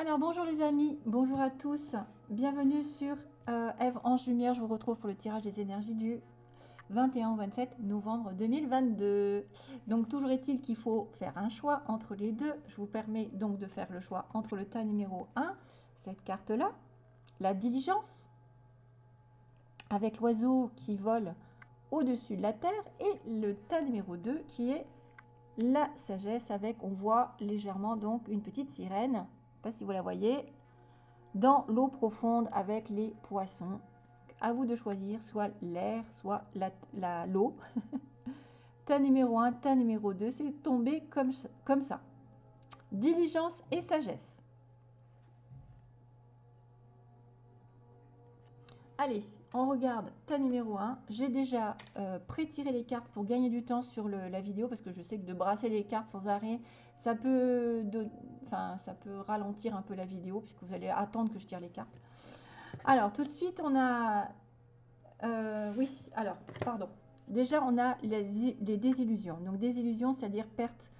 Alors bonjour les amis, bonjour à tous, bienvenue sur euh, Eve Ange Lumière. Je vous retrouve pour le tirage des énergies du 21 au 27 novembre 2022. Donc toujours est-il qu'il faut faire un choix entre les deux. Je vous permets donc de faire le choix entre le tas numéro 1, cette carte-là, la diligence, avec l'oiseau qui vole au-dessus de la terre, et le tas numéro 2 qui est la sagesse avec, on voit légèrement donc une petite sirène, si vous la voyez, dans l'eau profonde avec les poissons. À vous de choisir soit l'air, soit l'eau. La, l'eau. tas numéro 1, tas numéro 2, c'est tombé comme, comme ça. Diligence et sagesse. Allez, on regarde ta numéro 1. J'ai déjà euh, pré-tiré les cartes pour gagner du temps sur la vidéo parce que je sais que de brasser les cartes sans arrêt, ça peut, enfin, ça peut ralentir un peu la vidéo puisque vous allez attendre que je tire les cartes. Alors, tout de suite, on a... Euh, oui, alors, pardon. Déjà, on a les, désillusions. Donc, désillusions, c'est-à-dire perte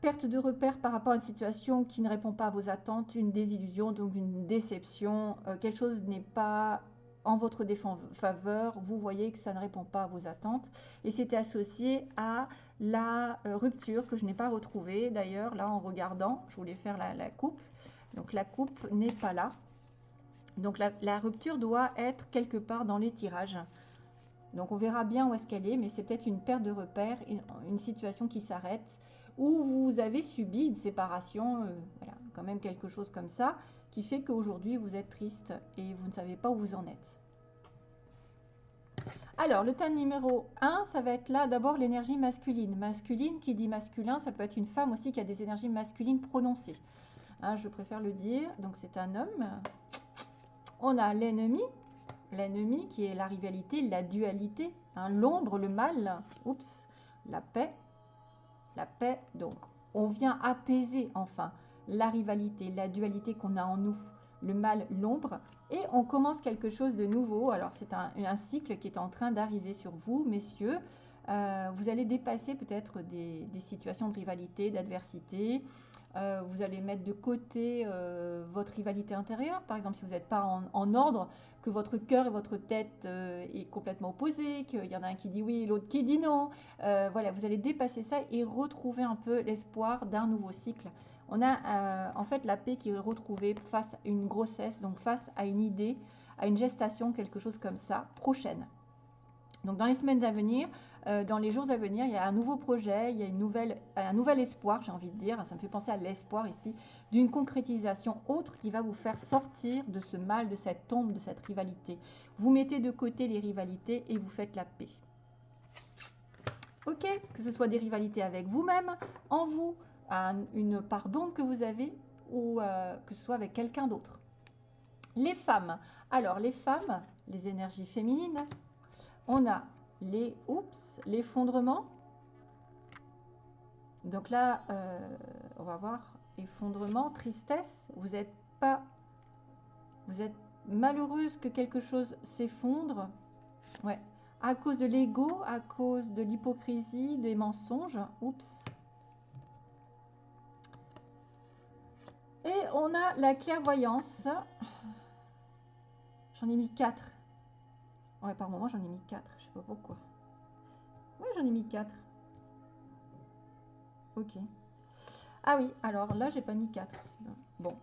perte de repère par rapport à une situation qui ne répond pas à vos attentes, une désillusion, donc une déception, euh, quelque chose n'est pas en votre défaveur, vous voyez que ça ne répond pas à vos attentes. Et c'était associé à la euh, rupture que je n'ai pas retrouvée. D'ailleurs, là, en regardant, je voulais faire la, coupe. Donc, la coupe n'est pas là. Donc, la, rupture doit être quelque part dans les tirages. Donc, on verra bien où est-ce qu'elle est, mais c'est peut-être une perte de repère, une, situation qui s'arrête, ou vous avez subi une séparation, euh, voilà, quand même quelque chose comme ça, qui fait qu'aujourd'hui vous êtes triste et vous ne savez pas où vous en êtes. Alors, le thème numéro 1, ça va être là d'abord l'énergie masculine. Masculine, qui dit masculin, ça peut être une femme aussi qui a des énergies masculines prononcées. Hein, je préfère le dire, donc c'est un homme. On a l'ennemi, l'ennemi qui est la rivalité, la dualité, hein, l'ombre, le mal, oups, la paix, la paix, donc on vient apaiser enfin la rivalité, la dualité qu'on a en nous, le mal, l'ombre, et on commence quelque chose de nouveau. Alors c'est un, cycle qui est en train d'arriver sur vous, messieurs. Euh, vous allez dépasser peut-être des, situations de rivalité, d'adversité. Euh, vous allez mettre de côté euh, votre rivalité intérieure. Par exemple, si vous n'êtes pas en, ordre, que votre cœur et votre tête est complètement opposé, qu'il y en a un qui dit oui l'autre qui dit non. voilà, vous allez dépasser ça et retrouver un peu l'espoir d'un nouveau cycle on a euh, en fait la paix qui est retrouvée face à une grossesse, donc face à une idée, à une gestation, quelque chose comme ça, prochaine. Donc dans les semaines à venir, euh, dans les jours à venir, il y a un nouveau projet, il y a une nouvelle, un nouvel espoir, j'ai envie de dire, ça me fait penser à l'espoir ici, d'une concrétisation autre qui va vous faire sortir de ce mal, de cette tombe, de cette rivalité. Vous mettez de côté les rivalités et vous faites la paix. Ok, que ce soit des rivalités avec vous-même, en vous, une part d'ombre que vous avez ou euh, que ce soit avec quelqu'un d'autre. Les femmes. Alors, les femmes, les énergies féminines, on a les oups, l'effondrement. Donc là, euh, on va voir effondrement, tristesse. Vous n'êtes pas, vous êtes malheureuse que quelque chose s'effondre. Ouais, à cause de l'ego, à cause de l'hypocrisie, des mensonges. Oups. Et on a la clairvoyance. J'en ai mis 4. Ouais, par moment, j'en ai mis 4. Je sais pas pourquoi. Oui, j'en ai mis 4. Ok. Ah oui, alors là, j'ai pas mis 4. Bon.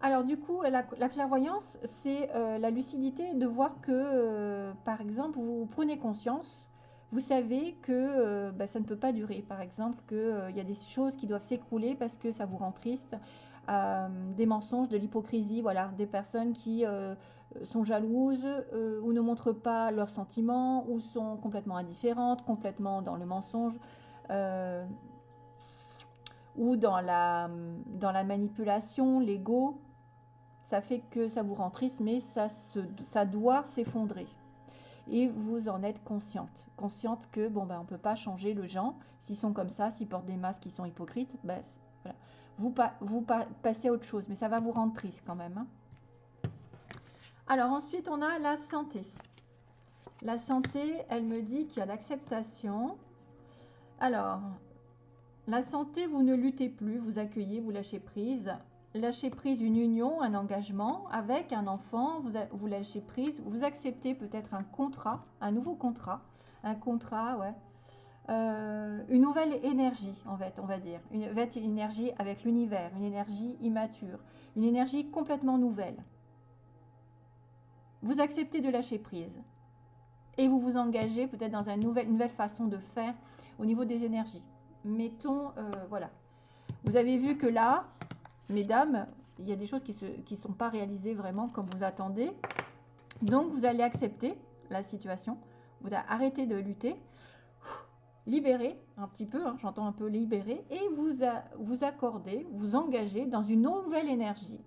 Alors du coup, la, clairvoyance, c'est euh, la lucidité de voir que, euh, par exemple, vous prenez conscience, vous savez que euh, bah, ça ne peut pas durer. Par exemple, qu'il y a des choses qui doivent s'écrouler parce que ça vous rend triste, des mensonges, de l'hypocrisie, voilà, des personnes qui euh, sont jalouses euh, ou ne montrent pas leurs sentiments ou sont complètement indifférentes, complètement dans le mensonge ou dans la, manipulation, l'ego. Ça fait que ça vous rend triste, mais ça, ça doit s'effondrer et vous en êtes consciente. Consciente que, bon, ben, on ne peut pas changer le gens. S'ils sont comme ça, s'ils portent des masques qui sont hypocrites, ben, vous, vous passez à autre chose, mais ça va vous rendre triste quand même. Hein. Alors ensuite, on a la santé. La santé, elle me dit qu'il y a l'acceptation. Alors, la santé, vous ne luttez plus, vous accueillez, vous lâchez prise. lâcher prise une union, un engagement avec un enfant, vous, vous lâchez prise, vous acceptez peut-être un contrat, un nouveau contrat, un contrat, ouais, euh, une nouvelle énergie, en fait, on va dire. Une, une énergie avec l'univers, une énergie immature, une énergie complètement nouvelle. Vous acceptez de lâcher prise et vous vous engagez peut-être dans une nouvelle, façon de faire au niveau des énergies. Mettons, euh, voilà. Vous avez vu que là, mesdames, il y a des choses qui ne sont pas réalisées vraiment comme vous attendez. Donc, vous allez accepter la situation. Vous allez arrêter de lutter libérer un petit peu, hein, j'entends un peu libérer, et vous, vous accordez, vous engagez dans une nouvelle énergie,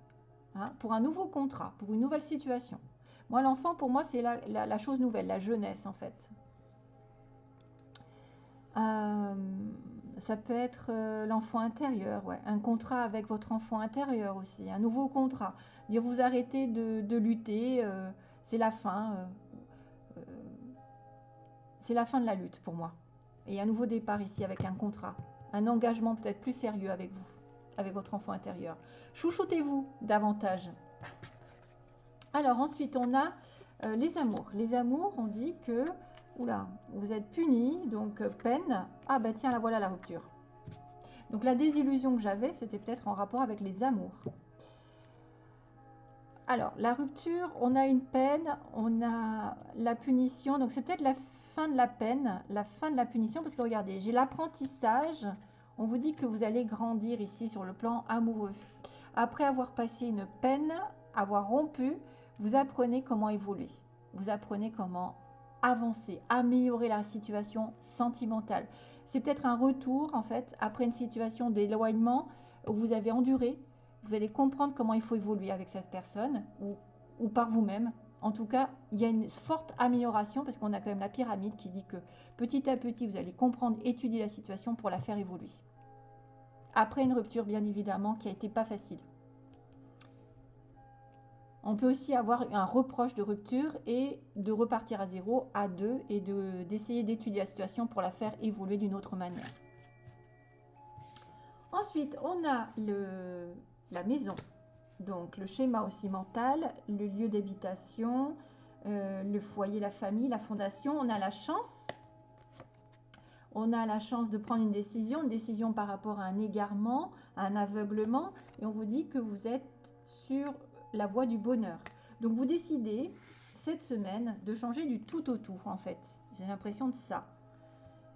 hein, pour un nouveau contrat, pour une nouvelle situation. Moi, l'enfant, pour moi, c'est la, chose nouvelle, la jeunesse, en fait. Euh, ça peut être euh, l'enfant intérieur, un contrat avec votre enfant intérieur aussi, un nouveau contrat. Dire vous arrêtez de, lutter, euh, c'est la fin. c'est la fin de la lutte pour moi et un nouveau départ ici avec un contrat, un engagement peut-être plus sérieux avec vous, avec votre enfant intérieur. Chouchoutez-vous davantage. Alors ensuite, on a euh, les amours. Les amours, on dit que, oula, vous êtes puni, donc euh, peine. Ah bah tiens, la voilà la rupture. Donc la désillusion que j'avais, c'était peut-être en rapport avec les amours. Alors, la rupture, on a une peine, on a la punition, donc c'est peut-être la de la peine, la fin de la punition, parce que regardez, j'ai l'apprentissage. On vous dit que vous allez grandir ici sur le plan amoureux. Après avoir passé une peine, avoir rompu, vous apprenez comment évoluer. Vous apprenez comment avancer, améliorer la situation sentimentale. C'est peut-être un retour, en fait, après une situation d'éloignement où vous avez enduré. Vous allez comprendre comment il faut évoluer avec cette personne ou, par vous-même. En tout cas, il y a une forte amélioration parce qu'on a quand même la pyramide qui dit que petit à petit, vous allez comprendre, étudier la situation pour la faire évoluer. Après une rupture, bien évidemment, qui a été pas facile. On peut aussi avoir un reproche de rupture et de repartir à zéro, à deux, et d'essayer d'étudier la situation pour la faire évoluer d'une autre manière. Ensuite, on a la maison. Donc le schéma aussi mental, le lieu d'habitation, euh, le foyer, la famille, la fondation. On a la chance. On a la chance de prendre une décision, une décision par rapport à un égarement, un aveuglement. Et on vous dit que vous êtes sur la voie du bonheur. Donc vous décidez cette semaine de changer du tout au tout en fait. J'ai l'impression de ça.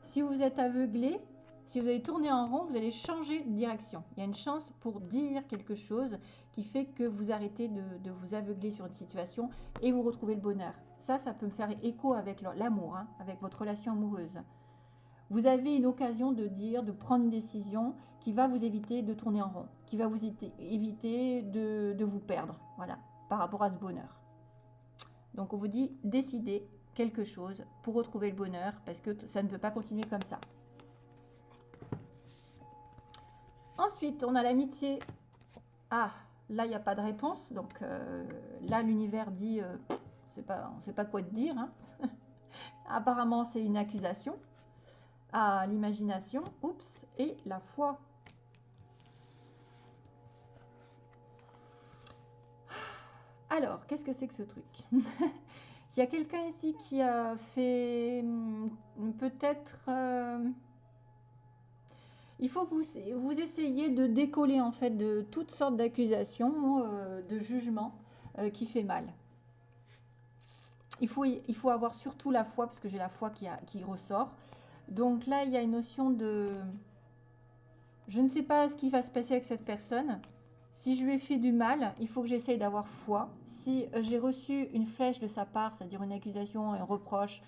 Si vous êtes aveuglé, si vous allez tourner en rond, vous allez changer de direction. Il y a une chance pour dire quelque chose qui fait que vous arrêtez de, vous aveugler sur une situation et vous retrouvez le bonheur. Ça, ça peut me faire écho avec l'amour, hein, avec votre relation amoureuse. Vous avez une occasion de dire, de prendre une décision qui va vous éviter de tourner en rond, qui va vous éviter de, de vous perdre, voilà, par rapport à ce bonheur. Donc on vous dit, décidez quelque chose pour retrouver le bonheur, parce que ça ne peut pas continuer comme ça. Ensuite, on a l'amitié. Ah, là, il n'y a pas de réponse. Donc euh, là, l'univers dit, euh, pas, on ne sait pas quoi te dire. Hein. Apparemment, c'est une accusation. Ah, l'imagination. Oups. Et la foi. Alors, qu'est-ce que c'est que ce truc? Il y a quelqu'un ici qui a fait hmm, peut-être... Euh, il faut que vous, essayiez de décoller en fait de toutes sortes d'accusations, euh, de jugements euh, qui fait mal. Il faut, avoir surtout la foi, parce que j'ai la foi qui, qui ressort. Donc là, il y a une notion de... Je ne sais pas ce qui va se passer avec cette personne. Si je lui ai fait du mal, il faut que j'essaye d'avoir foi. Si euh, j'ai reçu une flèche de sa part, c'est-à-dire une accusation, un reproche,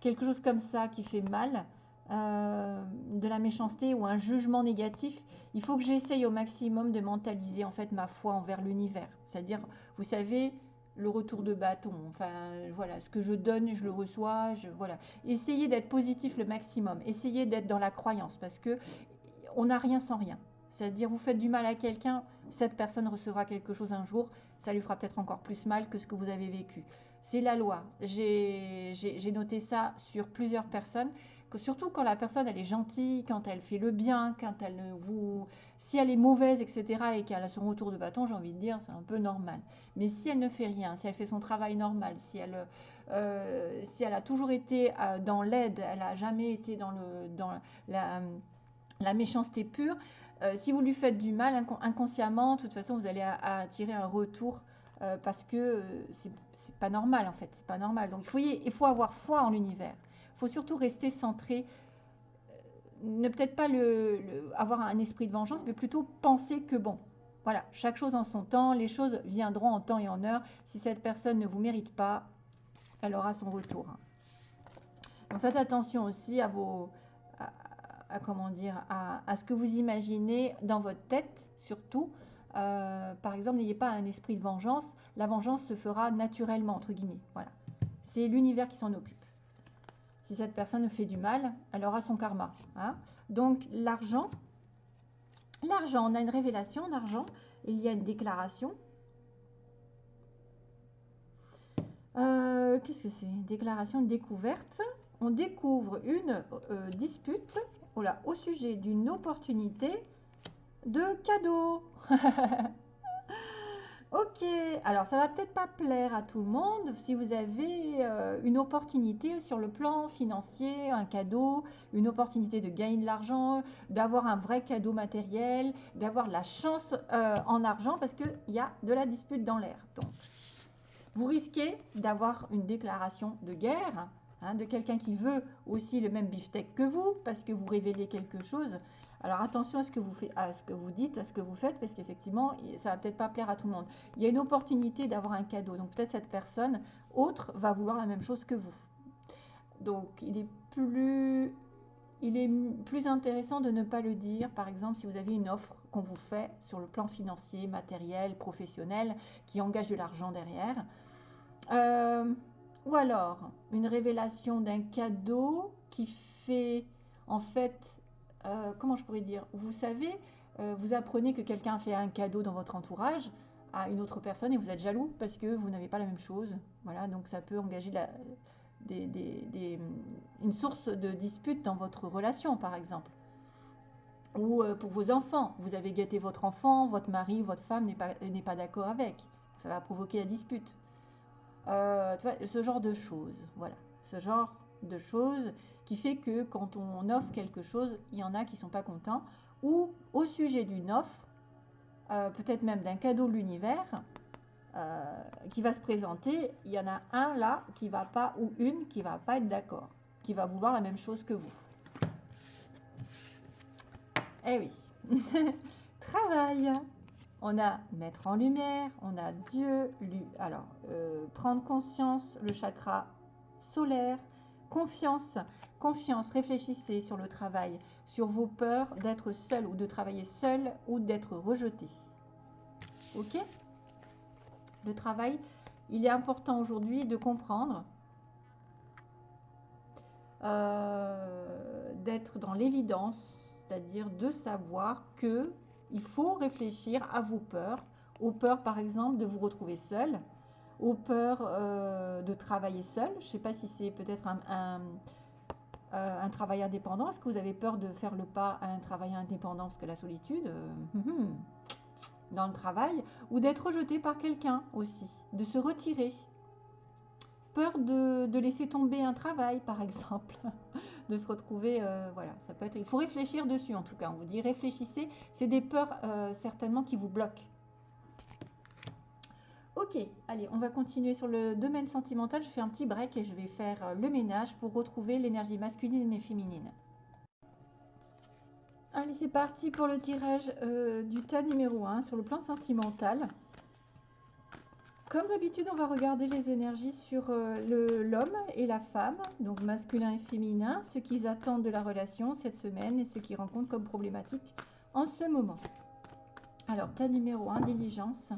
quelque chose comme ça qui fait mal, euh, de la méchanceté ou un jugement négatif, il faut que j'essaye au maximum de mentaliser en fait ma foi envers l'univers. C'est-à-dire, vous savez, le retour de bâton. Enfin, voilà, ce que je donne, je le reçois. Je, voilà. Essayez d'être positif le maximum. Essayez d'être dans la croyance parce que on n'a rien sans rien. C'est-à-dire, vous faites du mal à quelqu'un, cette personne recevra quelque chose un jour, ça lui fera peut-être encore plus mal que ce que vous avez vécu. C'est la loi. J'ai noté ça sur plusieurs personnes surtout quand la personne elle est gentille, quand elle fait le bien, quand elle vous, si elle est mauvaise, etc. et qu'elle a son retour de bâton, j'ai envie de dire, c'est un peu normal. Mais si elle ne fait rien, si elle fait son travail normal, si elle, euh, si elle a toujours été euh, dans l'aide, elle n'a jamais été dans, le, dans la, la méchanceté pure, euh, si vous lui faites du mal inconsciemment, de toute façon, vous allez attirer un retour parce que c'est pas normal en fait, c'est pas normal. Donc il faut, il faut avoir foi en l'univers. Faut surtout rester centré ne peut-être pas avoir un esprit de vengeance, mais plutôt penser que bon, voilà, chaque chose en son temps, les choses viendront en temps et en heure. Si cette personne ne vous mérite pas, elle aura son retour. Donc faites attention aussi à vos, à, comment dire, à, ce que vous imaginez dans votre tête, surtout. Euh, par exemple, n'ayez pas un esprit de vengeance. La vengeance se fera naturellement entre guillemets. Voilà, c'est l'univers qui s'en occupe. Si cette personne fait du mal, elle aura son karma. Hein. Donc l'argent, l'argent, on a une révélation d'argent, il y a une déclaration. Euh, qu'est-ce que c'est? Déclaration, découverte. On découvre une euh, dispute au sujet d'une opportunité de cadeau. Ok, alors ça va peut-être pas plaire à tout le monde. Si vous avez euh, une opportunité sur le plan financier, un cadeau, une opportunité de gagner de l'argent, d'avoir un vrai cadeau matériel, d'avoir la chance euh, en argent, parce qu'il y a de la dispute dans l'air. Donc, vous risquez d'avoir une déclaration de guerre hein, de quelqu'un qui veut aussi le même beefsteak que vous, parce que vous révélez quelque chose alors attention à ce que vous à ce que vous dites, à ce que vous faites, parce qu'effectivement, ça va peut-être pas plaire à tout le monde. Il y a une opportunité d'avoir un cadeau, donc peut-être cette personne autre va vouloir la même chose que vous. Donc il est plus, il est plus intéressant de ne pas le dire. Par exemple, si vous avez une offre qu'on vous fait sur le plan financier, matériel, professionnel, qui engage de l'argent derrière. Euh, ou alors une révélation d'un cadeau qui fait en fait euh, comment je pourrais dire? Vous savez, euh, vous apprenez que quelqu'un fait un cadeau dans votre entourage à une autre personne et vous êtes jaloux parce que vous n'avez pas la même chose. Voilà, donc ça peut engager une source de dispute dans votre relation, par exemple. Ou euh, pour vos enfants, vous avez gâté votre enfant, votre mari, votre femme n'est pas, pas d'accord avec. Ça va provoquer la dispute. ce genre de choses, voilà. Ce genre de choses qui fait que quand on offre quelque chose, il y en a qui ne sont pas contents. Ou au sujet d'une offre, euh, peut-être même d'un cadeau de l'univers, euh, qui va se présenter, il y en a un là qui va pas, ou une qui va pas être d'accord, qui va vouloir la même chose que vous. Eh oui. Travail. On a mettre en lumière, on a Dieu, lui. Alors, euh, prendre conscience, le chakra solaire, confiance. Confiance, réfléchissez sur le travail, sur vos peurs d'être seul ou de travailler seul ou d'être rejeté. Ok? Le travail, il est important aujourd'hui de comprendre, euh, d'être dans l'évidence, c'est-à-dire de savoir que il faut réfléchir à vos peurs, aux peurs par exemple de vous retrouver seul, aux peurs euh, de travailler seul. Je ne sais pas si c'est peut-être un euh, un travail indépendant? Est-ce que vous avez peur de faire le pas à un travail indépendant Parce que la solitude, euh, hum, hum, dans le travail, ou d'être rejeté par quelqu'un aussi, de se retirer? Peur de, laisser tomber un travail, par exemple, de se retrouver, euh, voilà, ça peut être. Il faut réfléchir dessus, en tout cas. On vous dit réfléchissez. C'est des peurs certainement qui vous bloquent. Ok, allez, on va continuer sur le domaine sentimental. Je fais un petit break et je vais faire euh, le ménage pour retrouver l'énergie masculine et féminine. Allez, c'est parti pour le tirage euh, du tas numéro 1 sur le plan sentimental. Comme d'habitude, on va regarder les énergies sur euh, l'homme et la femme, donc masculin et féminin, ce qu'ils attendent de la relation cette semaine et ce qu'ils rencontrent comme problématique en ce moment. Alors, tas numéro 1, diligence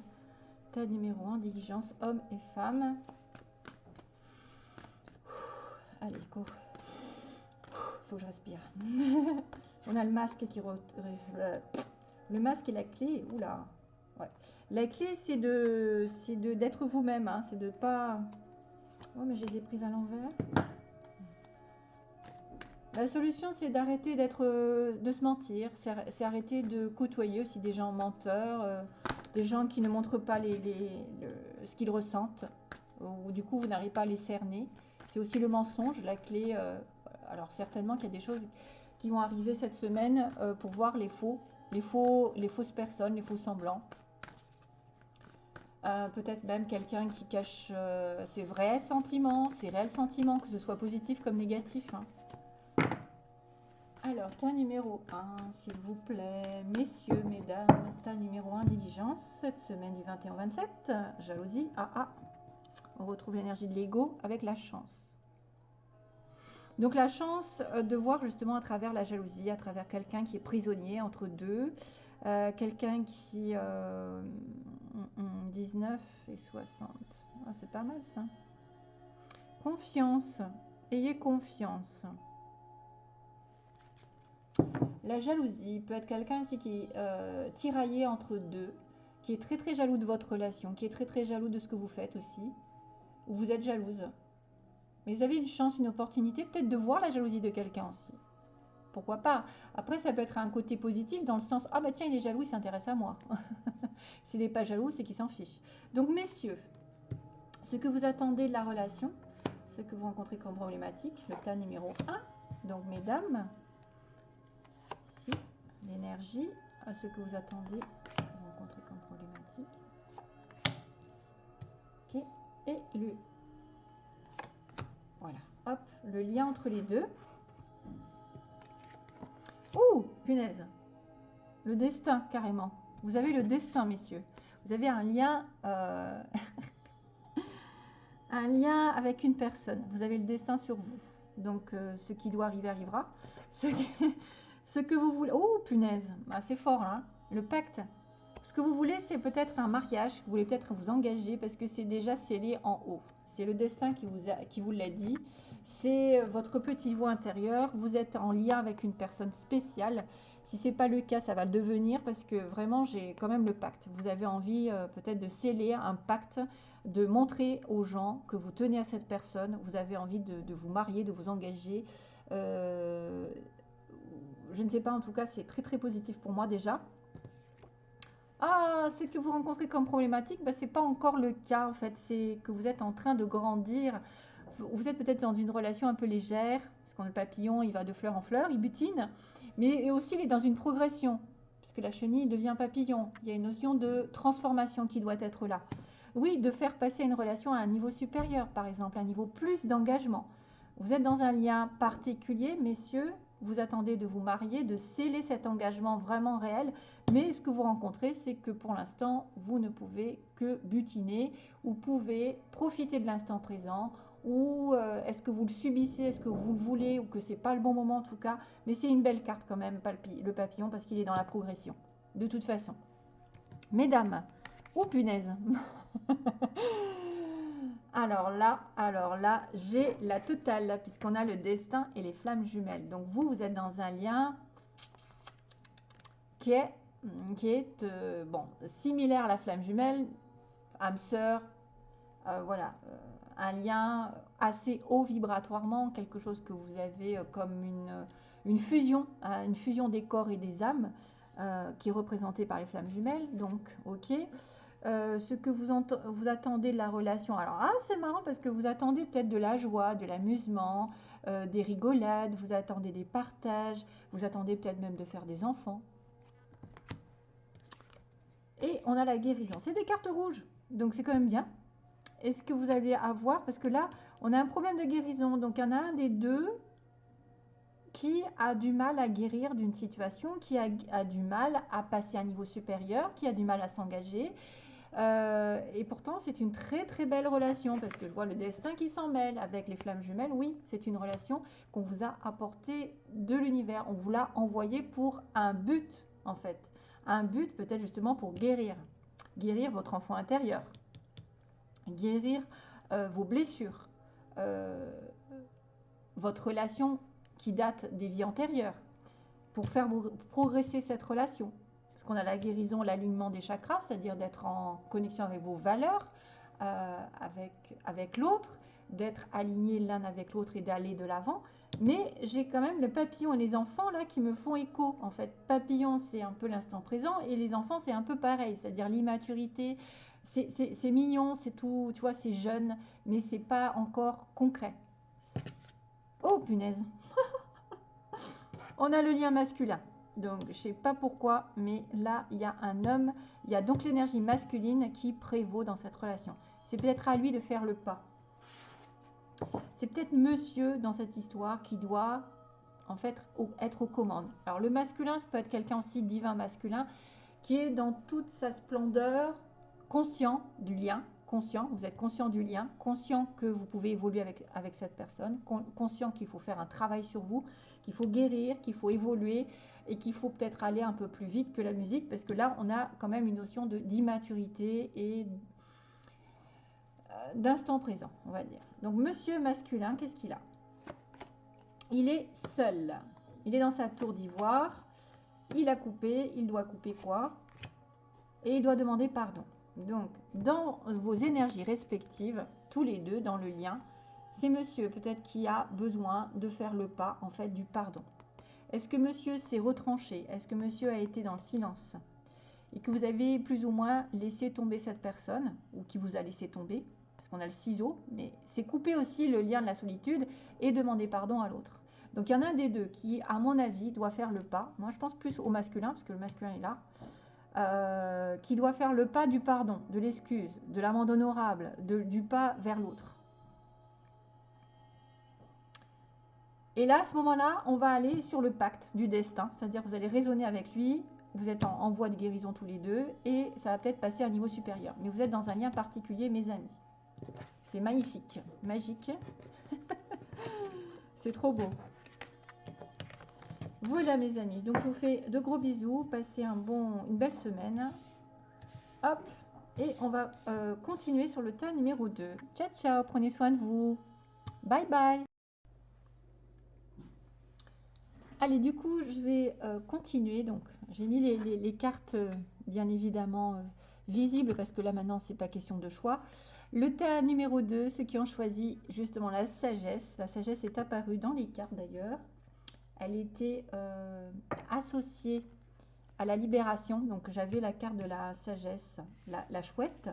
numéro 1, diligence, homme et femme. Allez, go. Faut que je respire. On a le masque qui... Le masque et la clé. Oula. Ouais. La clé, c'est de d'être vous-même. Hein. C'est de pas... Oh, mais j'ai des prises à l'envers. La solution, c'est d'arrêter d'être, de se mentir. C'est arrêter de côtoyer aussi des gens menteurs, des gens qui ne montrent pas ce qu'ils ressentent. Ou du coup, vous n'arrivez pas à les cerner. C'est aussi le mensonge, la clé. alors certainement qu'il y a des choses qui vont arriver cette semaine pour voir les faux, les faux, les fausses personnes, les faux semblants. Euh, peut-être même quelqu'un qui cache euh, ses vrais sentiments, ses réels sentiments, que ce soit positif comme négatif. Hein. Alors, tas numéro 1, s'il vous plaît, messieurs, mesdames, tas numéro 1, diligence, cette semaine du 21 au 27, jalousie, ah ah, on retrouve l'énergie de l'ego avec la chance. Donc la chance euh, de voir justement à travers la jalousie, à travers quelqu'un qui est prisonnier entre deux, quelqu'un qui 19 et 60. Ah, c'est pas mal ça. Confiance. Ayez confiance. La jalousie peut être quelqu'un qui est euh, tiraillé entre deux, qui est très très jaloux de votre relation, qui est très très jaloux de ce que vous faites aussi, ou vous êtes jalouse. Mais vous avez une chance, une opportunité peut-être de voir la jalousie de quelqu'un aussi. Pourquoi pas? Après, ça peut être un côté positif dans le sens Ah bah tiens, il est jaloux, il s'intéresse à moi. S'il n'est pas jaloux, c'est qu'il s'en fiche. Donc, messieurs, ce que vous attendez de la relation, ce que vous rencontrez comme problématique, le tas numéro 1. Donc, mesdames, l'énergie, à ce que vous attendez, ce vous rencontrez comme problématique. Et le. Voilà, hop, le lien entre les deux. Ouh, punaise. Le destin, carrément. Vous avez le destin, messieurs. Vous avez un lien, euh, un lien avec une personne. Vous avez le destin sur vous. Donc, euh, ce qui doit arriver arrivera. Ce, que vous voulez. Oh, punaise. Ah, c'est fort, là. Hein. Le pacte. Ce que vous voulez, c'est peut-être un mariage. Vous voulez peut-être vous engager parce que c'est déjà scellé en haut. C'est le destin qui vous, l'a dit. C'est votre petit voix intérieur. Vous êtes en lien avec une personne spéciale si ce n'est pas le cas, ça va le devenir parce que vraiment, j'ai quand même le pacte. Vous avez envie euh, peut-être de sceller un pacte, de montrer aux gens que vous tenez à cette personne. Vous avez envie de, vous marier, de vous engager. Euh, je ne sais pas, en tout cas, c'est très très positif pour moi déjà. Ah, ce que vous rencontrez comme problématique, bah, ce n'est pas encore le cas en fait. C'est que vous êtes en train de grandir. Vous êtes peut-être dans une relation un peu légère, parce qu'on le papillon, il va de fleur en fleur, il butine mais aussi il est dans une progression, puisque la chenille devient papillon. Il y a une notion de transformation qui doit être là. Oui, de faire passer une relation à un niveau supérieur, par exemple, un niveau plus d'engagement. Vous êtes dans un lien particulier, messieurs, vous attendez de vous marier, de sceller cet engagement vraiment réel, mais ce que vous rencontrez, c'est que pour l'instant, vous ne pouvez que butiner ou pouvez profiter de l'instant présent ou euh, est-ce que vous le subissez, est-ce que vous le voulez ou que c'est pas le bon moment en tout cas, mais c'est une belle carte quand même, le papillon, parce qu'il est dans la progression, de toute façon. Mesdames, oh punaise Alors là, alors là, j'ai la totale, puisqu'on a le destin et les flammes jumelles. Donc vous, vous êtes dans un lien qui est, euh, bon, similaire à la flamme jumelle, âme sœur, euh, voilà, un lien assez haut vibratoirement, quelque chose que vous avez euh, comme une, fusion, hein, une fusion des corps et des âmes, euh, qui est représentée par les flammes jumelles. Donc, ok. Euh, ce que vous, attendez de la relation. Alors, ah, c'est marrant parce que vous attendez peut-être de la joie, de l'amusement, des rigolades, vous attendez des partages, vous attendez peut-être même de faire des enfants. Et on a la guérison. C'est des cartes rouges, donc c'est quand même bien est-ce que vous allez avoir, parce que là, on a un problème de guérison, donc il y en a un des deux qui a du mal à guérir d'une situation, qui a, du mal à passer à un niveau supérieur, qui a du mal à s'engager. Euh, et pourtant, c'est une très très belle relation parce que je vois le destin qui s'en mêle avec les flammes jumelles. Oui, c'est une relation qu'on vous a apportée de l'univers. On vous l'a envoyé pour un but en fait. Un but peut-être justement pour guérir. Guérir votre enfant intérieur guérir euh, vos blessures, euh, votre relation qui date des vies antérieures, pour faire progresser cette relation. Parce qu'on a la guérison, l'alignement des chakras, c'est-à-dire d'être en connexion avec vos valeurs, euh, avec, avec l'autre, d'être aligné l'un avec l'autre et d'aller de l'avant. Mais j'ai quand même le papillon et les enfants là qui me font écho. En fait, papillon, c'est un peu l'instant présent et les enfants, c'est un peu pareil, c'est-à-dire l'immaturité. C'est mignon, c'est tout, tu vois, c'est jeune, mais c'est pas encore concret. Oh punaise On a le lien masculin. Donc, je sais pas pourquoi, mais là, il y a un homme. Il y a donc l'énergie masculine qui prévaut dans cette relation. C'est peut-être à lui de faire le pas. C'est peut-être monsieur dans cette histoire qui doit en fait être aux commandes. Alors le masculin, ça peut être quelqu'un aussi divin masculin qui est dans toute sa splendeur, conscient du lien, conscient, vous êtes conscient du lien, conscient que vous pouvez évoluer avec, avec cette personne, conscient qu'il faut faire un travail sur vous, qu'il faut guérir, qu'il faut évoluer et qu'il faut peut-être aller un peu plus vite que la musique parce que là, on a quand même une notion d'immaturité et d'instant présent, on va dire. Donc, monsieur masculin, qu'est-ce qu'il a? Il est seul. Il est dans sa tour d'ivoire. Il a coupé. Il doit couper quoi? Et il doit demander pardon. Donc, dans vos énergies respectives, tous les deux, dans le lien, c'est monsieur peut-être qui a besoin de faire le pas, en fait, du pardon. Est-ce que monsieur s'est retranché? Est-ce que monsieur a été dans le silence? Et que vous avez plus ou moins laissé tomber cette personne, ou qui vous a laissé tomber, on a le ciseau, mais c'est couper aussi le lien de la solitude et demander pardon à l'autre. Donc il y en a un des deux qui, à mon avis, doit faire le pas. Moi, je pense plus au masculin, parce que le masculin est là. Euh, qui doit faire le pas du pardon, de l'excuse, de l'amende honorable, du pas vers l'autre. Et là, à ce moment-là, on va aller sur le pacte du destin, c'est-à-dire vous allez raisonner avec lui, vous êtes en, voie de guérison tous les deux, et ça va peut-être passer à un niveau supérieur. Mais vous êtes dans un lien particulier, mes amis. C'est magnifique, magique. C'est trop beau. Voilà mes amis, donc je vous fais de gros bisous, passez un bon, une belle semaine. Hop, et on va euh, continuer sur le tas numéro 2. Ciao, ciao, prenez soin de vous. Bye, bye. Allez, du coup, je vais euh, continuer. Donc, j'ai mis les, cartes, euh, bien évidemment, visibles, parce que là, maintenant, c'est pas question de choix. Le tas numéro 2, ceux qui ont choisi justement la sagesse. La sagesse est apparue dans les cartes d'ailleurs. Elle était euh, associée à la libération. Donc j'avais la carte de la sagesse, la, chouette.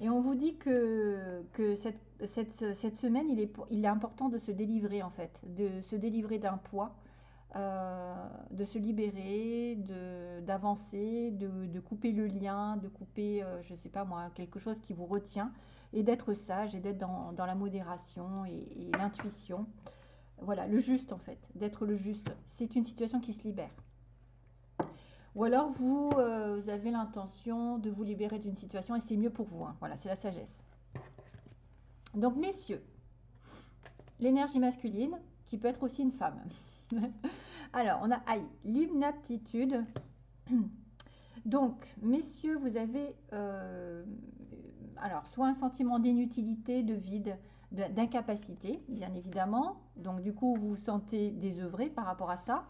Et on vous dit que, cette, semaine, il est important de se délivrer en fait, de se délivrer d'un poids euh, de se libérer, d'avancer, de, couper le lien, de couper, euh, je ne sais pas moi, quelque chose qui vous retient, et d'être sage et d'être dans, la modération et, l'intuition. Voilà, le juste en fait, d'être le juste. C'est une situation qui se libère. Ou alors vous, euh, vous avez l'intention de vous libérer d'une situation et c'est mieux pour vous. Hein. Voilà, c'est la sagesse. Donc messieurs, l'énergie masculine, qui peut être aussi une femme. Alors, on a aïe, l'inaptitude. Donc, messieurs, vous avez euh, alors soit un sentiment d'inutilité, de vide, d'incapacité, bien évidemment. Donc, du coup, vous vous sentez désœuvré par rapport à ça.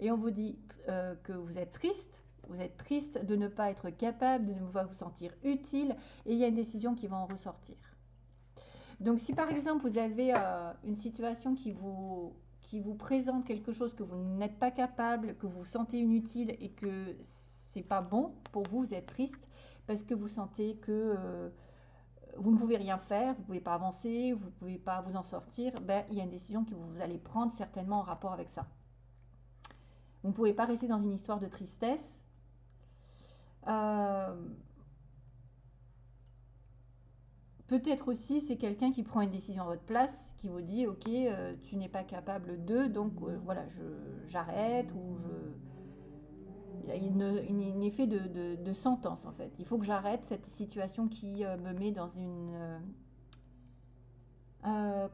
Et on vous dit euh, que vous êtes triste. Vous êtes triste de ne pas être capable, de ne pas vous sentir utile. Et il y a une décision qui va en ressortir. Donc, si par exemple, vous avez euh, une situation qui vous qui vous présente quelque chose que vous n'êtes pas capable, que vous sentez inutile et que c'est pas bon pour vous, vous êtes triste parce que vous sentez que euh, vous ne pouvez rien faire, vous ne pouvez pas avancer, vous ne pouvez pas vous en sortir, ben, il y a une décision que vous allez prendre certainement en rapport avec ça. Vous ne pouvez pas rester dans une histoire de tristesse. Euh, Peut-être aussi c'est quelqu'un qui prend une décision à votre place, qui vous dit ok euh, tu n'es pas capable de, donc euh, voilà j'arrête ou je il y a une, un effet de, sentence en fait. Il faut que j'arrête cette situation qui euh, me met dans une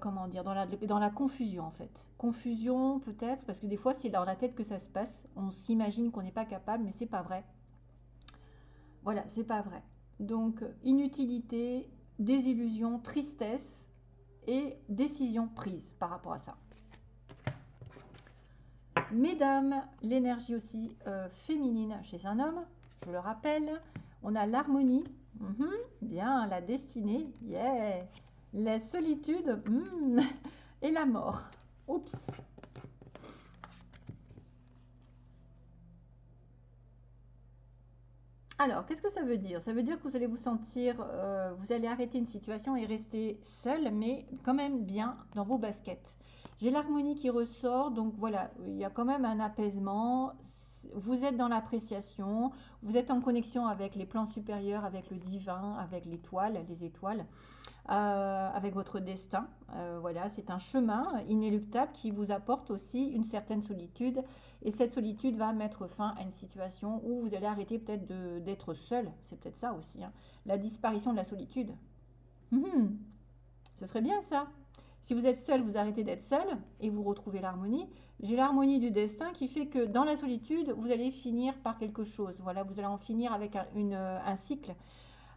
comment dire dans la, dans la confusion en fait. Confusion peut-être parce que des fois c'est dans la tête que ça se passe. On s'imagine qu'on n'est pas capable mais c'est pas vrai. Voilà c'est pas vrai. Donc inutilité, désillusion, tristesse et décision prise par rapport à ça. Mesdames, l'énergie aussi euh, féminine chez un homme, je le rappelle, on a l'harmonie, mhm, bien, la destinée, yeah, la solitude hmm, et la mort. Oups. Alors, qu'est-ce que ça veut dire? Ça veut dire que vous allez vous sentir, euh, vous allez arrêter une situation et rester seul, mais quand même bien dans vos baskets. J'ai l'harmonie qui ressort, donc voilà, il y a quand même un apaisement. Vous êtes dans l'appréciation, vous êtes en connexion avec les plans supérieurs, avec le divin, avec l'étoile, les étoiles. Euh, avec votre destin. Euh, voilà, c'est un chemin inéluctable qui vous apporte aussi une certaine solitude. Et cette solitude va mettre fin à une situation où vous allez arrêter peut-être d'être seul. C'est peut-être ça aussi. Hein. La disparition de la solitude. Hum, ce serait bien ça. Si vous êtes seul, vous arrêtez d'être seul et vous retrouvez l'harmonie. J'ai l'harmonie du destin qui fait que dans la solitude, vous allez finir par quelque chose. Voilà, vous allez en finir avec un, cycle.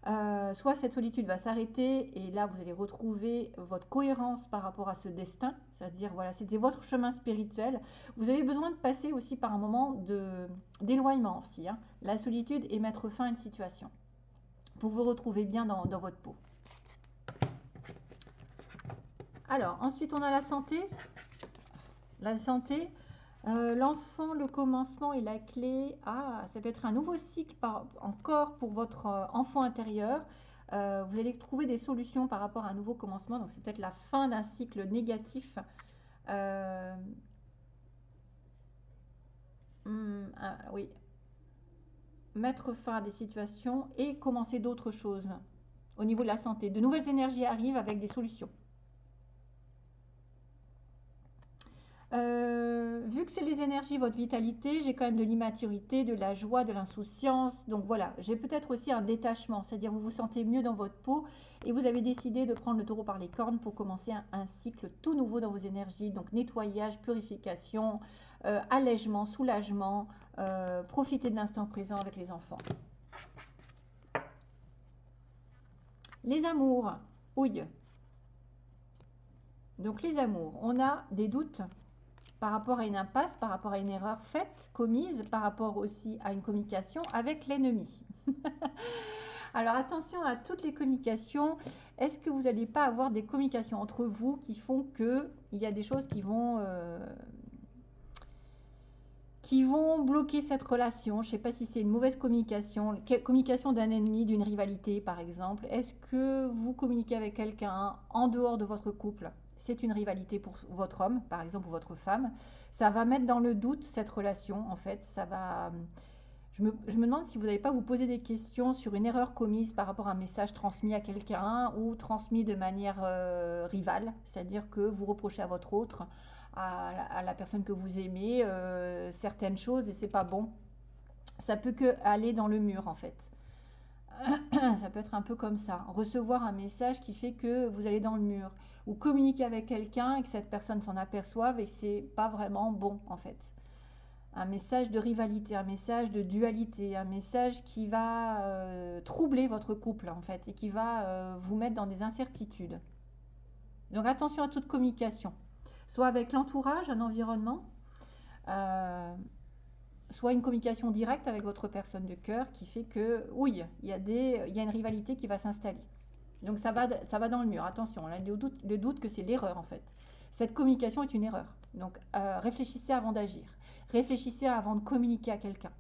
Euh, soit cette solitude va s'arrêter et là vous allez retrouver votre cohérence par rapport à ce destin, c'est-à-dire voilà, c'était votre chemin spirituel. Vous avez besoin de passer aussi par un moment d'éloignement aussi, hein. la solitude et mettre fin à une situation pour vous retrouver bien dans votre peau. Alors ensuite on a la santé. La santé, euh, l'enfant, le commencement et la clé. Ah, ça peut être un nouveau cycle encore pour votre euh, enfant intérieur. Euh, vous allez trouver des solutions par rapport à un nouveau commencement. Donc, c'est peut-être la fin d'un cycle négatif. Hmm, ah, oui. Mettre fin à des situations et commencer d'autres choses au niveau de la santé. De nouvelles énergies arrivent avec des solutions. Euh, vu que c'est les énergies, votre vitalité, j'ai quand même de l'immaturité, de la joie, de l'insouciance. Donc voilà, j'ai peut-être aussi un détachement, c'est-à-dire vous vous sentez mieux dans votre peau et vous avez décidé de prendre le taureau par les cornes pour commencer un, cycle tout nouveau dans vos énergies. Donc nettoyage, purification, euh, allègement, soulagement, euh, profiter de l'instant présent avec les enfants. Les amours, ouille. Donc les amours, on a des doutes par rapport à une impasse, par rapport à une erreur faite, commise, par rapport aussi à une communication avec l'ennemi. Alors attention à toutes les communications. Est-ce que vous n'allez pas avoir des communications entre vous qui font que il y a des choses qui vont euh, qui vont bloquer cette relation? Je ne sais pas si c'est une mauvaise communication, communication d'un ennemi, d'une rivalité par exemple. Est-ce que vous communiquez avec quelqu'un en dehors de votre couple? C'est une rivalité pour votre homme, par exemple, ou votre femme, ça va mettre dans le doute cette relation, en fait. Ça va. Je me, demande si vous n'allez pas vous poser des questions sur une erreur commise par rapport à un message transmis à quelqu'un ou transmis de manière euh, rivale, c'est-à-dire que vous reprochez à votre autre, à, la personne que vous aimez, euh, certaines choses et c'est pas bon. Ça peut que aller dans le mur en fait. ça peut être un peu comme ça. Recevoir un message qui fait que vous allez dans le mur ou communiquer avec quelqu'un et que cette personne s'en aperçoive et c'est pas vraiment bon en fait. Un message de rivalité, un message de dualité, un message qui va euh, troubler votre couple en fait et qui va euh, vous mettre dans des incertitudes. Donc attention à toute communication, soit avec l'entourage, un environnement, euh, soit une communication directe avec votre personne de cœur qui fait que oui, il y a une rivalité qui va s'installer. Donc ça va, ça va dans le mur. Attention, on a le doute, le doute que c'est l'erreur en fait. Cette communication est une erreur. Donc euh, réfléchissez avant d'agir. Réfléchissez avant de communiquer à quelqu'un.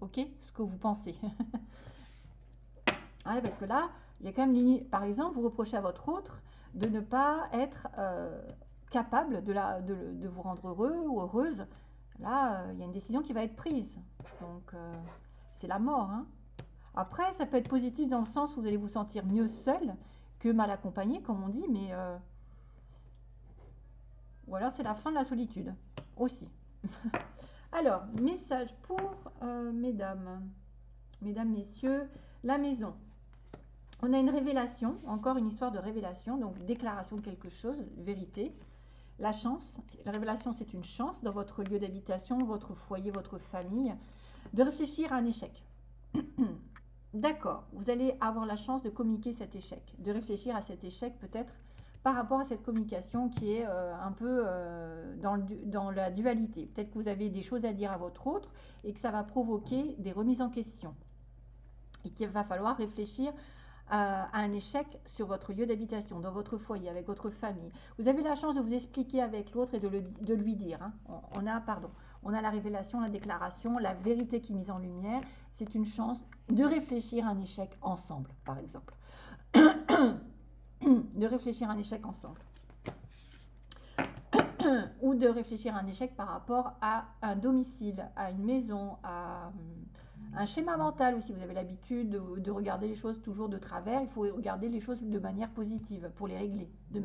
Ok? Ce que vous pensez. ah, parce que là, il y a quand même, par exemple, vous reprochez à votre autre de ne pas être euh, capable de, vous rendre heureux ou heureuse. Là, euh, il y a une décision qui va être prise. Donc, c'est la mort. Hein après, ça peut être positif dans le sens où vous allez vous sentir mieux seul que mal accompagné, comme on dit, mais euh, ou alors c'est la fin de la solitude aussi. alors, message pour euh, mesdames, mesdames, messieurs, la maison. On a une révélation, encore une histoire de révélation, donc déclaration de quelque chose, vérité. La chance, la révélation c'est une chance dans votre lieu d'habitation, votre foyer, votre famille, de réfléchir à un échec. D'accord, vous allez avoir la chance de communiquer cet échec, de réfléchir à cet échec peut-être par rapport à cette communication qui est euh, un peu euh, dans, la dualité. Peut-être que vous avez des choses à dire à votre autre et que ça va provoquer des remises en question. Et qu'il va falloir réfléchir à, un échec sur votre lieu d'habitation, dans votre foyer, avec votre famille. Vous avez la chance de vous expliquer avec l'autre et de, lui dire. Hein. On, a, pardon, on a la révélation, la déclaration, la vérité qui est mise en lumière. C'est une chance de réfléchir à un échec ensemble, par exemple. de réfléchir à un échec ensemble. Ou de réfléchir à un échec par rapport à un domicile, à une maison, à un schéma mental aussi. Vous avez l'habitude de, regarder les choses toujours de travers. Il faut regarder les choses de manière positive pour les régler, de,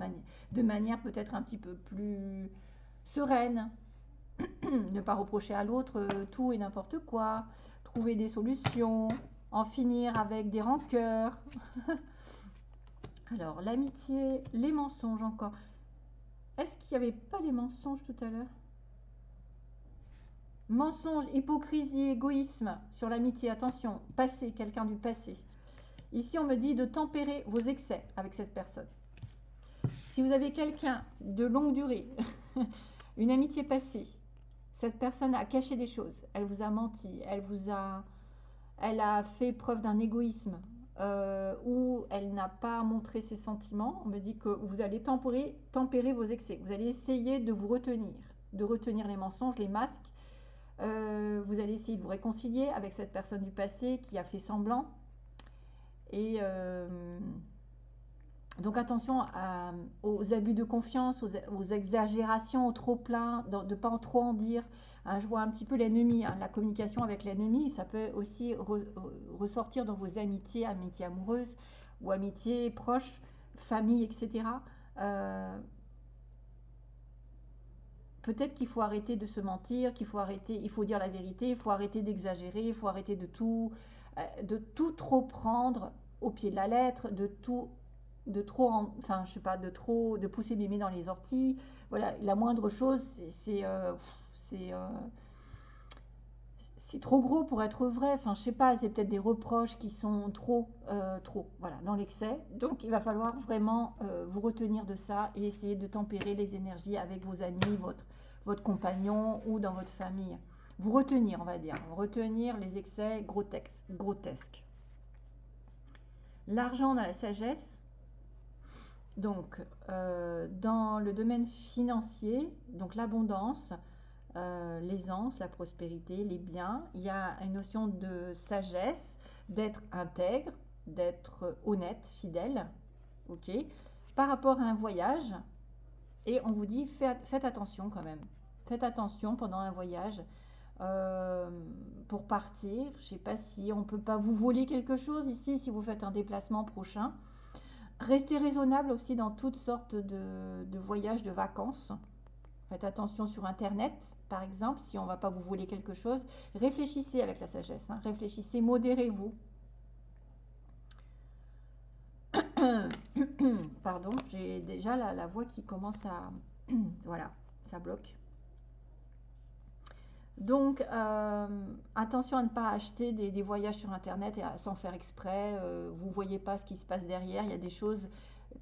de manière peut-être un petit peu plus sereine. ne pas reprocher à l'autre euh, tout et n'importe quoi. Trouver des solutions. En finir avec des rancœurs. Alors, l'amitié, les mensonges encore. Est-ce qu'il n'y avait pas les mensonges tout à l'heure? Mensonge, hypocrisie, égoïsme sur l'amitié. Attention, passé, quelqu'un du passé. Ici, on me dit de tempérer vos excès avec cette personne. Si vous avez quelqu'un de longue durée, une amitié passée, cette personne a caché des choses, elle vous a menti, elle vous a, elle a fait preuve d'un égoïsme euh, ou elle n'a pas montré ses sentiments. On me dit que vous allez tempérer, tempérer vos excès. Vous allez essayer de vous retenir, de retenir les mensonges, les masques euh, vous allez essayer de vous réconcilier avec cette personne du passé qui a fait semblant. Et euh, donc attention aux abus de confiance, aux, exagérations, au trop plein, de ne pas en trop en dire. Hein, je vois un petit peu l'ennemi, hein, la communication avec l'ennemi, ça peut aussi ressortir dans vos amitiés, amitiés amoureuses ou amitiés proches, famille, etc. Peut-être qu'il faut arrêter de se mentir, qu'il faut arrêter, il faut dire la vérité, il faut arrêter d'exagérer, il faut arrêter de tout, euh, de tout trop prendre au pied de la lettre, de tout, de trop, enfin je sais pas, de trop, de pousser mémé dans les orties. Voilà, la moindre chose, c'est, euh, c'est, euh, c'est trop gros pour être vrai. Enfin, je sais pas, c'est peut-être des reproches qui sont trop, trop, voilà, dans l'excès. Donc, il va falloir vraiment vous retenir de ça et essayer de tempérer les énergies avec vos amis, votre, votre compagnon ou dans votre famille. Vous retenir, on va dire, retenir les excès grotesques. L'argent dans la sagesse. Donc, euh, dans le domaine financier, donc l'abondance, euh, l'aisance, la prospérité, les biens, il y a une notion de sagesse, d'être intègre, d'être honnête, fidèle, ok, par rapport à un voyage, et on vous dit faites, attention quand même. Faites attention pendant un voyage. Euh, pour partir, je ne sais pas si on ne peut pas vous voler quelque chose ici si vous faites un déplacement prochain. Restez raisonnable aussi dans toutes sortes de, voyages, de vacances. Faites attention sur Internet, par exemple, si on ne va pas vous voler quelque chose. Réfléchissez avec la sagesse, hein. réfléchissez, modérez-vous. Pardon, j'ai déjà la, voix qui commence à... voilà, ça bloque. Donc, euh, attention à ne pas acheter des, voyages sur Internet et sans faire exprès. Euh, vous ne voyez pas ce qui se passe derrière. Il y a des choses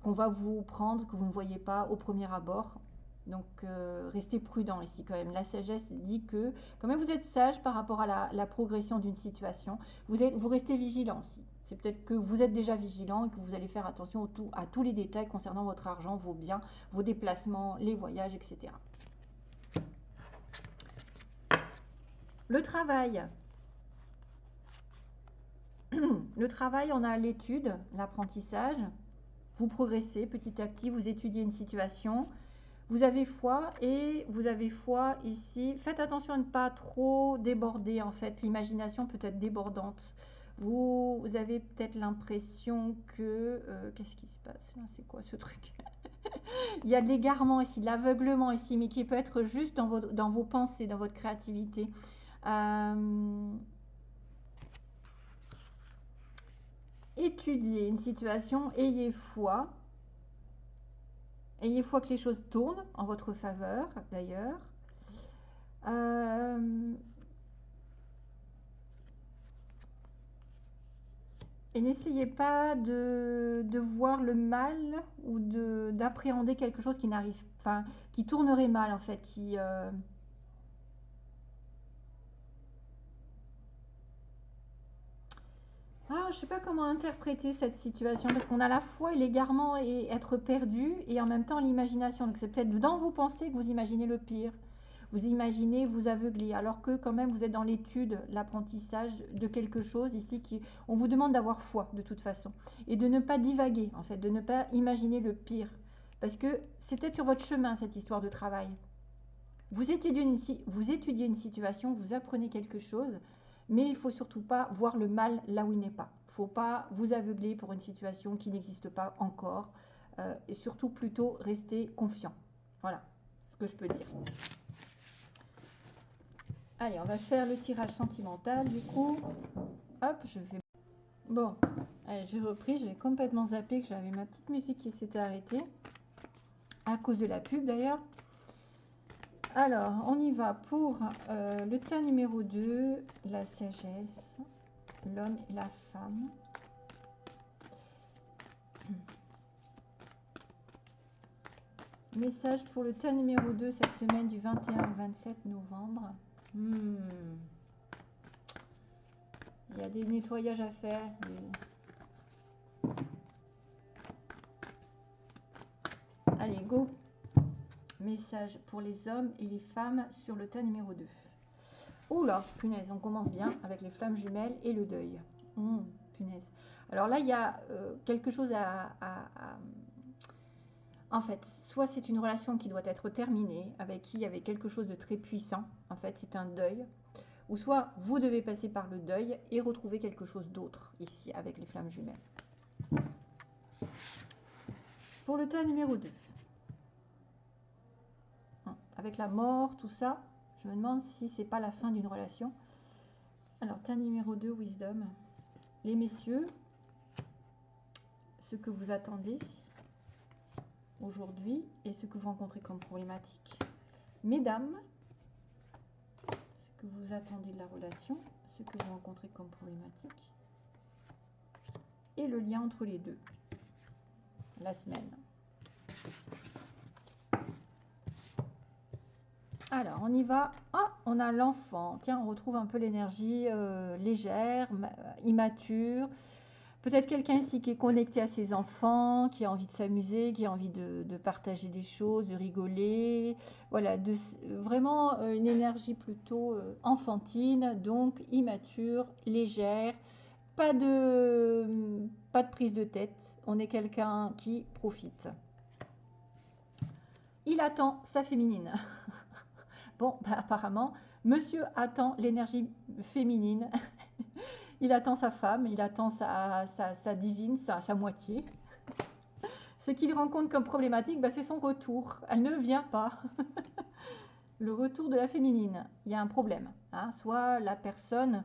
qu'on va vous prendre que vous ne voyez pas au premier abord. Donc, euh, restez prudent ici quand même. La sagesse dit que, quand même, vous êtes sage par rapport à la, progression d'une situation. Vous, restez vigilant aussi. C'est peut-être que vous êtes déjà vigilant et que vous allez faire attention à tous les détails concernant votre argent, vos biens, vos déplacements, les voyages, etc. Le travail. Le travail, on a l'étude, l'apprentissage. Vous progressez petit à petit, vous étudiez une situation. Vous avez foi et vous avez foi ici. Faites attention à ne pas trop déborder en fait. L'imagination peut être débordante. Vous, avez peut-être l'impression que... Euh, qu'est-ce qui se passe C'est quoi ce truc? Il y a de l'égarement ici, de l'aveuglement ici, mais qui peut être juste dans vos, dans vos pensées, dans votre créativité. Euh, étudiez une situation, ayez foi. Ayez foi que les choses tournent en votre faveur, d'ailleurs. Euh, Et n'essayez pas de, voir le mal ou d'appréhender quelque chose qui n'arrive, enfin, qui tournerait mal en fait, qui euh, Ah, je sais pas comment interpréter cette situation parce qu'on a la foi et l'égarement et être perdu et en même temps l'imagination. Donc c'est peut-être dans vos pensées que vous imaginez le pire. Vous imaginez vous aveugler alors que quand même vous êtes dans l'étude, l'apprentissage de quelque chose ici qui on vous demande d'avoir foi de toute façon et de ne pas divaguer en fait, de ne pas imaginer le pire parce que c'est peut-être sur votre chemin cette histoire de travail. Vous vous étudiez une situation, vous apprenez quelque chose mais il faut surtout pas voir le mal là où il n'est pas. Il ne faut pas vous aveugler pour une situation qui n'existe pas encore. Euh, et surtout plutôt rester confiant. Voilà ce que je peux dire. Allez, on va faire le tirage sentimental du coup. Hop, je vais... Bon, j'ai repris, j'ai complètement zappé que j'avais ma petite musique qui s'était arrêtée. À cause de la pub d'ailleurs. Alors, on y va pour euh, le tas numéro 2, la sagesse, l'homme et la femme. Message pour le tas numéro 2 cette semaine du 21 au 27 novembre. Hmm. Il y a des nettoyages à faire. Allez, go Message pour les hommes et les femmes sur le tas numéro 2. Oula, punaise, on commence bien avec les flammes jumelles et le deuil. Hum, punaise. Alors là, il y a euh, quelque chose à, En fait, soit c'est une relation qui doit être terminée, avec qui il y avait quelque chose de très puissant. En fait, c'est un deuil. Ou soit vous devez passer par le deuil et retrouver quelque chose d'autre ici avec les flammes jumelles. Pour le tas numéro 2 avec la mort, tout ça, je me demande si c'est pas la fin d'une relation. Alors, tas numéro 2, Wisdom. Les messieurs, ce que vous attendez aujourd'hui et ce que vous rencontrez comme problématique. Mesdames, ce que vous attendez de la relation, ce que vous rencontrez comme problématique. Et le lien entre les deux. La semaine. Alors, on y va. Ah, on a l'enfant. Tiens, on retrouve un peu l'énergie euh, légère, immature. Peut-être quelqu'un ici qui est connecté à ses enfants, qui a envie de s'amuser, qui a envie de, partager des choses, de rigoler. Voilà, de, vraiment euh, une énergie plutôt euh, enfantine, donc immature, légère. De, pas de prise de tête. On est quelqu'un qui profite. Il attend sa féminine. Bon, bah, apparemment, monsieur attend l'énergie féminine. il attend sa femme, il attend sa, divine, sa, sa, moitié. Ce qu'il rencontre comme problématique, bah, c'est son retour. Elle ne vient pas. le retour de la féminine. Il y a un problème. Hein. Soit la personne...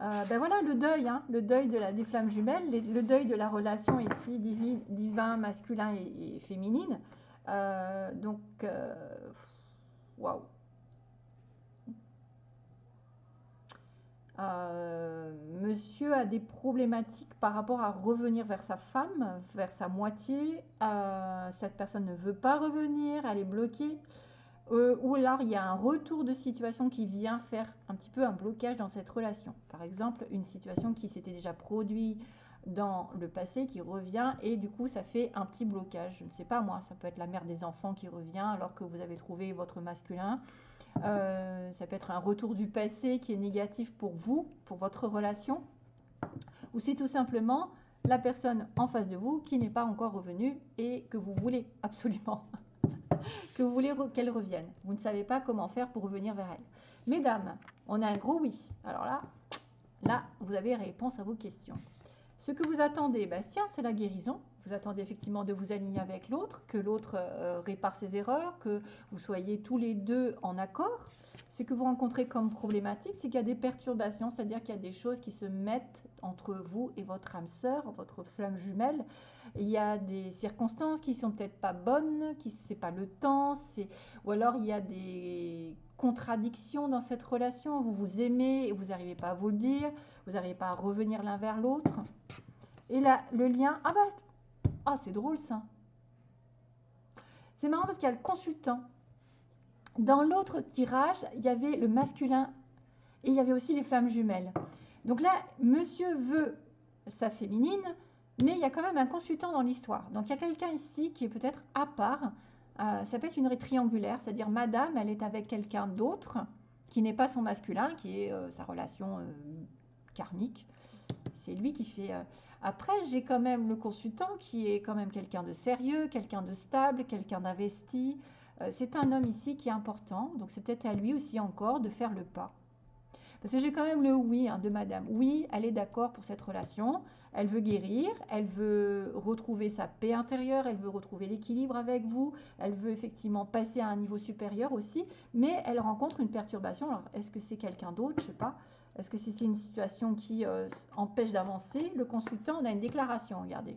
Euh, ben voilà le deuil, hein. le deuil de la, des flammes jumelles, le deuil de la relation ici divin, masculin et, féminine. Euh, donc, euh, Waouh. Euh, monsieur a des problématiques par rapport à revenir vers sa femme, vers sa moitié. Euh, cette personne ne veut pas revenir, elle est bloquée. Euh, ou alors il y a un retour de situation qui vient faire un petit peu un blocage dans cette relation. Par exemple, une situation qui s'était déjà produite dans le passé qui revient et du coup ça fait un petit blocage. Je ne sais pas moi, ça peut être la mère des enfants qui revient alors que vous avez trouvé votre masculin. Euh, ça peut être un retour du passé qui est négatif pour vous, pour votre relation. Ou c'est tout simplement la personne en face de vous qui n'est pas encore revenue et que vous voulez absolument que vous voulez qu'elle revienne. Vous ne savez pas comment faire pour revenir vers elle. Mesdames, on a un gros oui. Alors là, là, vous avez réponse à vos questions. Ce que vous attendez, bah, tiens, c'est la guérison. Vous attendez effectivement de vous aligner avec l'autre, que l'autre euh, répare ses erreurs, que vous soyez tous les deux en accord. Ce que vous rencontrez comme problématique, c'est qu'il y a des perturbations, c'est-à-dire qu'il y a des choses qui se mettent entre vous et votre âme sœur, votre flamme jumelle. Il y a des circonstances qui sont peut-être pas bonnes, qui c'est pas le temps, ou alors il y a des contradictions dans cette relation. Vous vous aimez et vous n'arrivez pas à vous le dire, vous n'arrivez pas à revenir l'un vers l'autre. Et là, le lien, ah bah, ah c'est drôle ça. C'est marrant parce qu'il y a le consultant. Dans l'autre tirage, il y avait le masculin et il y avait aussi les flammes jumelles. Donc là, monsieur veut sa féminine, mais il y a quand même un consultant dans l'histoire. Donc il y a quelqu'un ici qui est peut-être à part. Euh, ça peut être une triangulaire, c'est-à-dire madame, elle est avec quelqu'un d'autre qui n'est pas son masculin, qui est euh, sa relation euh, karmique. C'est lui qui fait... Après, j'ai quand même le consultant qui est quand même quelqu'un de sérieux, quelqu'un de stable, quelqu'un d'investi. c'est un homme ici qui est important, donc c'est peut-être à lui aussi encore de faire le pas. Parce que j'ai quand même le oui hein, de madame. Oui, elle est d'accord pour cette relation. Elle veut guérir, elle veut retrouver sa paix intérieure, elle veut retrouver l'équilibre avec vous, elle veut effectivement passer à un niveau supérieur aussi, mais elle rencontre une perturbation. Alors, est-ce que c'est quelqu'un d'autre? Je ne sais pas. Est-ce que c'est une situation qui euh, empêche d'avancer Le consultant, on a une déclaration, regardez.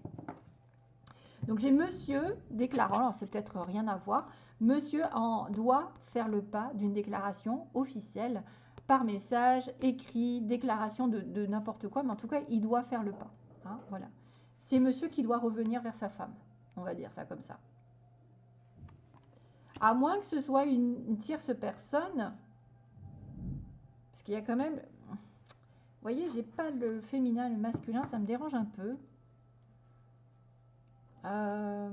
Donc j'ai monsieur déclarant, alors c'est peut-être rien à voir, monsieur en doit faire le pas d'une déclaration officielle par message, écrit, déclaration de, n'importe quoi, mais en tout cas, il doit faire le pas. Hein, voilà. C'est monsieur qui doit revenir vers sa femme. On va dire ça comme ça. À moins que ce soit une, tierce personne, parce qu'il y a quand même... Vous voyez, j'ai pas le féminin, le masculin, ça me dérange un peu. Euh.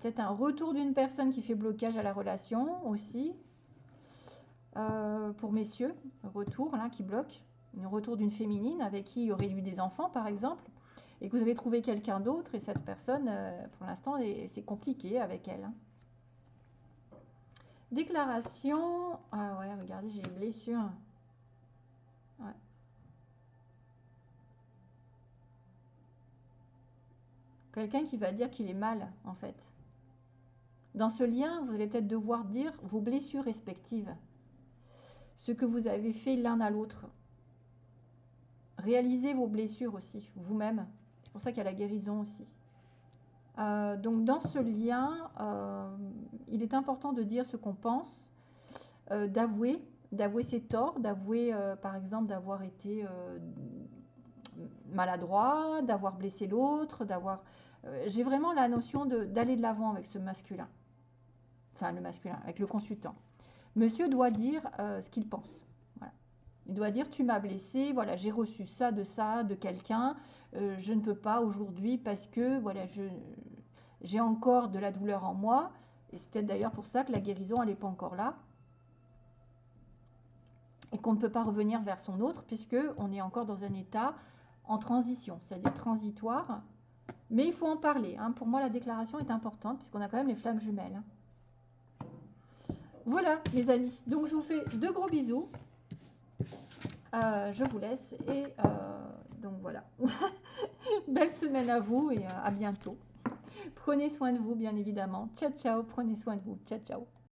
Peut-être un retour d'une personne qui fait blocage à la relation aussi. Euh, pour messieurs, retour là qui bloque, retour d'une féminine avec qui il y aurait eu des enfants par exemple, et que vous avez trouvé quelqu'un d'autre et cette personne, euh, pour l'instant, c'est compliqué avec elle. Hein. Déclaration. Ah ouais, regardez, j'ai une blessure. Quelqu'un qui va dire qu'il est mal, en fait. Dans ce lien, vous allez peut-être devoir dire vos blessures respectives ce que vous avez fait l'un à l'autre. Réalisez vos blessures aussi, vous-même. C'est pour ça qu'il y a la guérison aussi. Euh, donc dans ce lien, euh, il est important de dire ce qu'on pense, euh, d'avouer, d'avouer ses torts, d'avouer par exemple d'avoir été maladroit, d'avoir blessé l'autre, d'avoir... J'ai vraiment la notion d'aller de l'avant avec ce masculin, enfin le masculin, avec le consultant. Monsieur doit dire euh, ce qu'il pense. Il doit dire tu m'as blessé, voilà, j'ai reçu ça de ça de quelqu'un, euh, je ne peux pas aujourd'hui parce que voilà, j'ai encore de la douleur en moi. Et c'est peut-être d'ailleurs pour ça que la guérison elle n'est pas encore là. Et qu'on ne peut pas revenir vers son autre puisque on est encore dans un état en transition, c'est-à-dire transitoire. Mais il faut en parler. Hein. Pour moi, la déclaration est importante puisqu'on a quand même les flammes jumelles. Hein. Voilà, mes amis. Donc, je vous fais de gros bisous. Euh, je vous laisse et euh, donc voilà. Belle semaine à vous et euh, à bientôt. Prenez soin de vous, bien évidemment. Ciao, ciao. Prenez soin de vous. Ciao, ciao.